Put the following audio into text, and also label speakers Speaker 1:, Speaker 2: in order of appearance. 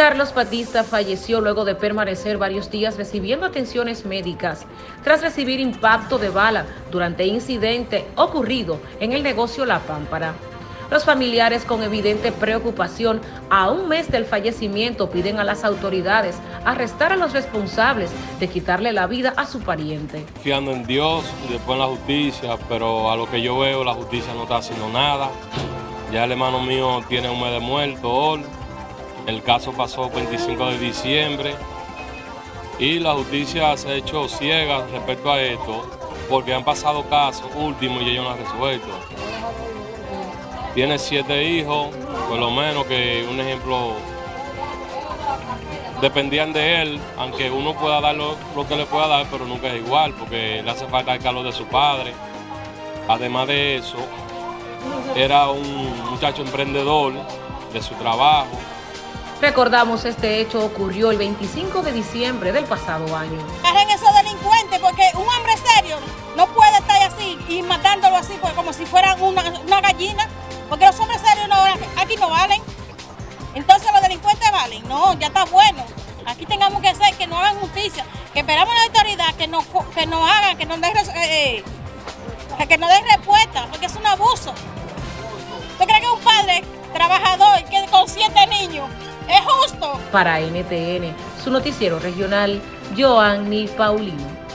Speaker 1: Carlos Batista falleció luego de permanecer varios días recibiendo atenciones médicas tras recibir impacto de bala durante incidente ocurrido en el negocio La Pámpara. Los familiares con evidente preocupación a un mes del fallecimiento piden a las autoridades arrestar a los responsables de quitarle la vida a su pariente.
Speaker 2: Fiando en Dios y después en la justicia, pero a lo que yo veo la justicia no está haciendo nada. Ya el hermano mío tiene un mes de muerto hoy. El caso pasó el 25 de diciembre y la justicia se ha hecho ciega respecto a esto porque han pasado casos últimos y ellos no han resuelto. Tiene siete hijos, por lo menos que un ejemplo dependían de él, aunque uno pueda dar lo, que le pueda dar, pero nunca es igual, porque le hace falta el calor de su padre. Además de eso, era un muchacho emprendedor de su trabajo.
Speaker 1: Recordamos este hecho ocurrió el 25 de diciembre del pasado año.
Speaker 3: Agarren esos delincuentes porque un hombre serio no puede estar así y matándolo así pues, como si fueran una, una gallina. Porque los hombres serios no, aquí no valen. Entonces los delincuentes valen. No, ya está bueno. Aquí tengamos que hacer que no hagan justicia. Que esperamos a la autoridad que nos, que hagan, que nos den, eh, eh, que nos den respuesta, porque es un abuso. ¿Usted cree que un padre trabajador que con siete niños?
Speaker 1: Para NTN, su noticiero regional, Joanny Paulino.